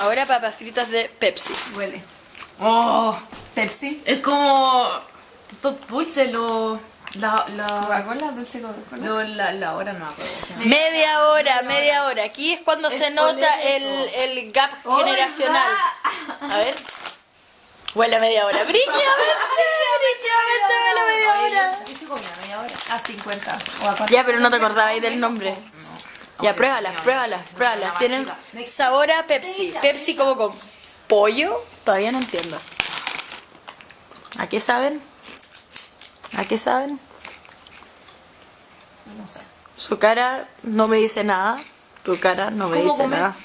Ahora papas fritas de Pepsi. Huele. Oh, Pepsi. Es como... Todo dulce, lo... La, la, Coca-Cola, dulce Coca-Cola. lo- la, la hora no me acuerdo. Media hora, media hora. Aquí es cuando se nota el, el gap generacional. A ver. Huele a media hora. Brígidamente, brígidamente huele a media hora. Yo comía media hora. A 50. O a 40. Ya, pero no te acordabais del nombre. Ya, pruébalas, pruébalas, pruébalas. Tienen sabor a Pepsi. Pepsi como con pollo. Todavía no entiendo. ¿A qué saben? ¿A qué saben? No sé. Su cara no me dice nada. Tu cara no me ¿Cómo dice comer? nada.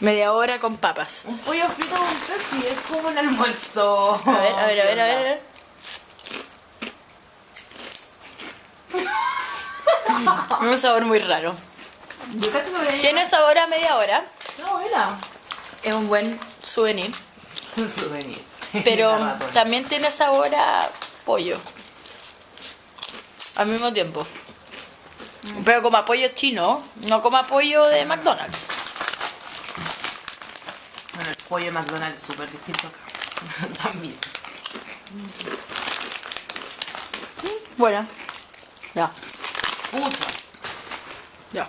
Media hora con papas. Un pollo frito con Pepsi es como un almuerzo. A ver, a ver, a ver, a ver. a ver. Un sabor muy raro. Yo cacho que. Tiene sabor a media hora. No, era. Es un buen souvenir. Un souvenir. Pero también tiene sabor a pollo. Al mismo tiempo. Pero como a pollo chino, no como a pollo de McDonald's. Bueno, el pollo de McDonald's es súper distinto acá. También. Bueno. Ya, Puta. ya.